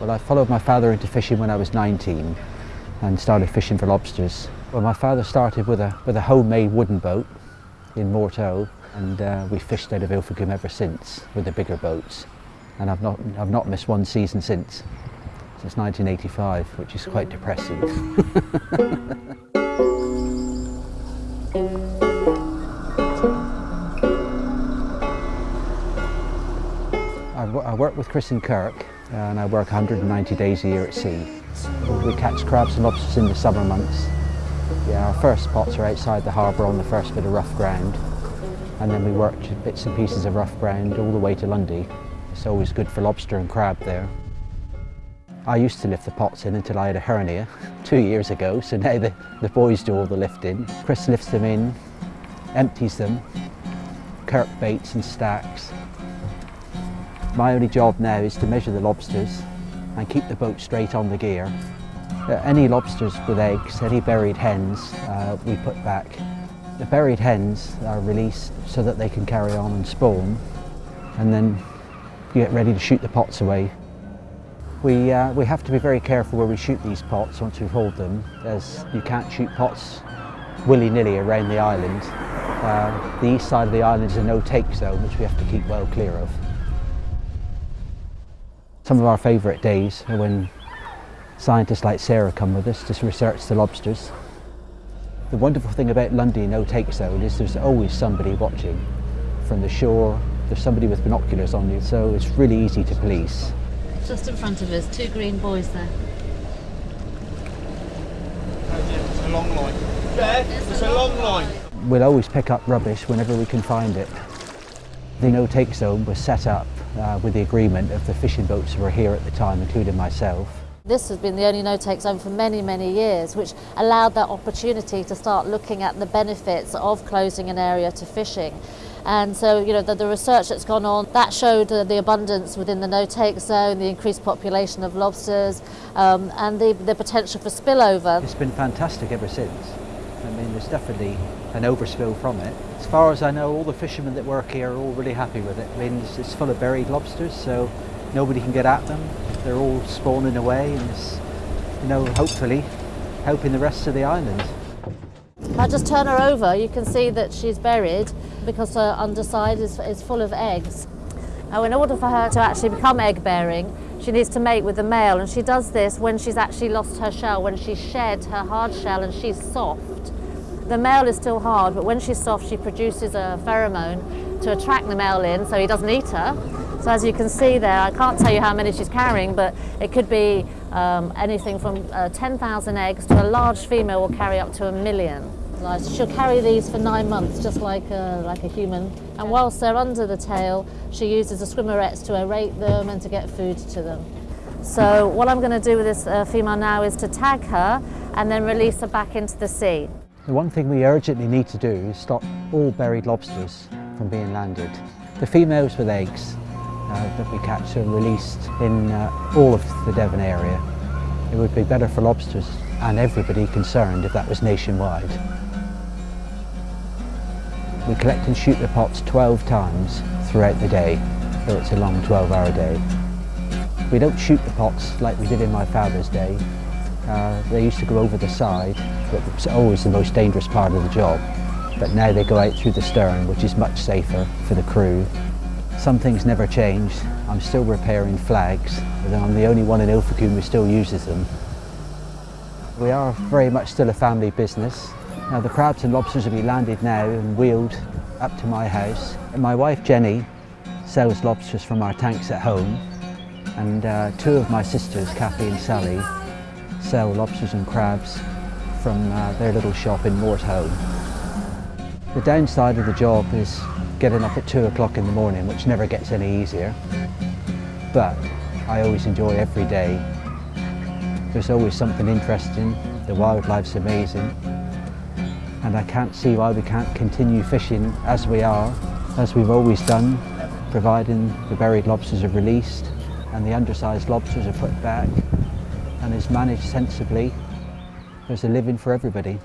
Well, I followed my father into fishing when I was 19 and started fishing for lobsters. Well, my father started with a, with a homemade wooden boat in Mortehoe and uh, we fished out of Ilfracombe ever since with the bigger boats and I've not, I've not missed one season since, since 1985, which is quite depressing. I work with Chris and Kirk Uh, and I work 190 days a year at sea. We catch crabs and lobsters in the summer months. Yeah, our first spots are outside the harbour on the first bit of rough ground and then we work bits and pieces of rough ground all the way to Lundy. It's always good for lobster and crab there. I used to lift the pots in until I had a hernia two years ago, so now the, the boys do all the lifting. Chris lifts them in, empties them, Kirk baits and stacks. My only job now is to measure the lobsters and keep the boat straight on the gear. Uh, any lobsters with eggs, any berried hens, uh, we put back. The berried hens are released so that they can carry on and spawn and then you get ready to shoot the pots away. We, uh, we have to be very careful where we shoot these pots once we've hauled them as you can't shoot pots willy-nilly around the island. Uh, the east side of the island is a no-take zone which we have to keep well clear of. Some of our favourite days are when scientists like Sarah come with us to research the lobsters. The wonderful thing about Lundy No Take Zone is there's always somebody watching. From the shore, there's somebody with binoculars on you, so it's really easy to police. Just in front of us, two green buoys there. It's a long line. It's, it's a, long, long line. line. We'll always pick up rubbish whenever we can find it. The no take zone was set up uh, with the agreement of the fishing boats who were here at the time, including myself. This has been the only no-take zone for many, many years, which allowed that opportunity to start looking at the benefits of closing an area to fishing. And so, you know, the, the research that's gone on, that showed uh, the abundance within the no-take zone, the increased population of lobsters, um, and the, the potential for spillover. It's been fantastic ever since. I mean, there's definitely an overspill from it. As far as I know, all the fishermen that work here are all really happy with it. I mean, it's, it's full of berried lobsters, so nobody can get at them. They're all spawning away and it's, you know, hopefully helping the rest of the island. If I just turn her over, you can see that she's berried because her underside is, is full of eggs. Now, in order for her to actually become egg bearing, she needs to mate with the male and she does this when she's actually lost her shell, when she's shed her hard shell and she's soft. The male is still hard, but when she's soft, she produces a pheromone to attract the male in so he doesn't eat her. So as you can see there, I can't tell you how many she's carrying, but it could be um, anything from uh, 10,000 eggs to a large female will carry up to a million. She'll carry these for nine months, just like a, like a human. And whilst they're under the tail, she uses the swimmerets to aerate them and to get food to them. So what I'm going to do with this uh, female now is to tag her and then release her back into the sea. The one thing we urgently need to do is stop all berried lobsters from being landed. The females with eggs uh, that we catch are released in uh, all of the Devon area. It would be better for lobsters and everybody concerned if that was nationwide. We collect and shoot the pots 12 times throughout the day, so it's a long 12 hour day. We don't shoot the pots like we did in my father's day, uh, they used to go over the side, but it was always the most dangerous part of the job. But now they go out through the stern, which is much safer for the crew. Some things never change. I'm still repairing flags, but I'm the only one in Ilfracombe who still uses them. We are very much still a family business. Now the crabs and lobsters will be landed now and wheeled up to my house. My wife Jenny sells lobsters from our tanks at home and uh, two of my sisters, Kathy and Sally, sell lobsters and crabs from uh, their little shop in Mortehoe. The downside of the job is getting up at two o'clock in the morning, which never gets any easier. But I always enjoy every day. There's always something interesting, the wildlife's amazing, and I can't see why we can't continue fishing as we are, as we've always done, providing the berried lobsters are released and the undersized lobsters are put back and is managed sensibly, there's a living for everybody.